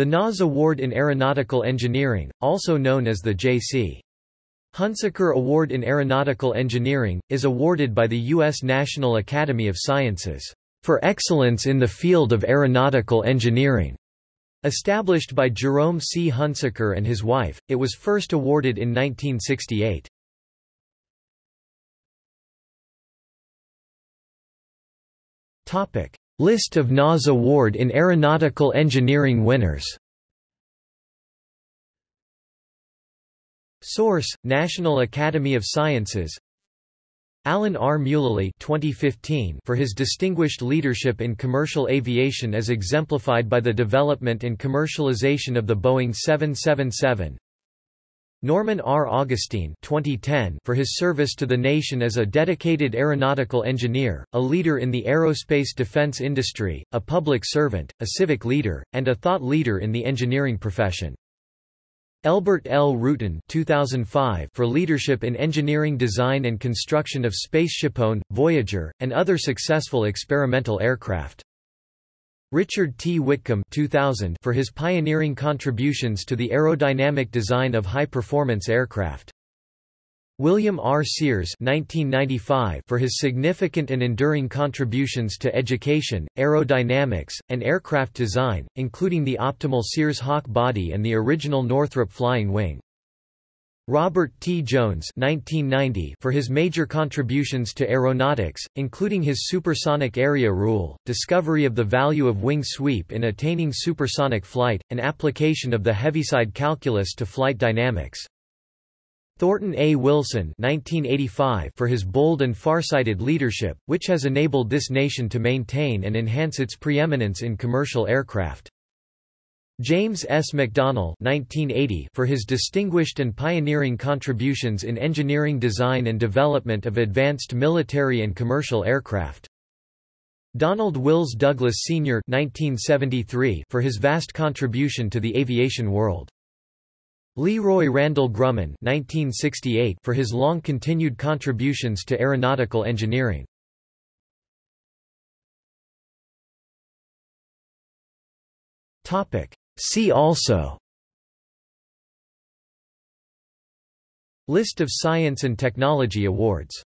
The NAS Award in Aeronautical Engineering, also known as the J.C. Hunsaker Award in Aeronautical Engineering, is awarded by the U.S. National Academy of Sciences, "...for excellence in the field of aeronautical engineering." Established by Jerome C. Hunsaker and his wife, it was first awarded in 1968. List of NAS Award in Aeronautical Engineering winners. Source: National Academy of Sciences. Alan R. Mulally 2015 for his distinguished leadership in commercial aviation as exemplified by the development and commercialization of the Boeing 777 Norman R. Augustine 2010 for his service to the nation as a dedicated aeronautical engineer, a leader in the aerospace defense industry, a public servant, a civic leader, and a thought leader in the engineering profession. Elbert L. Rutan 2005 for leadership in engineering design and construction of SpaceshipOne, Voyager, and other successful experimental aircraft. Richard T. Whitcomb 2000 for his pioneering contributions to the aerodynamic design of high-performance aircraft. William R. Sears 1995 for his significant and enduring contributions to education, aerodynamics, and aircraft design, including the optimal Sears-Haack body and the original Northrop flying wing. Robert T. Jones 1990 for his major contributions to aeronautics, including his supersonic area rule, discovery of the value of wing sweep in attaining supersonic flight, and application of the Heaviside calculus to flight dynamics. Thornton A. Wilson 1985 for his bold and farsighted leadership, which has enabled this nation to maintain and enhance its preeminence in commercial aircraft. James S. McDonnell 1980 for his distinguished and pioneering contributions in engineering design and development of advanced military and commercial aircraft. Donald Wills Douglas Sr. 1973 for his vast contribution to the aviation world. Leroy Randall Grumman 1968 for his long-continued contributions to aeronautical engineering. See also. List of science and technology awards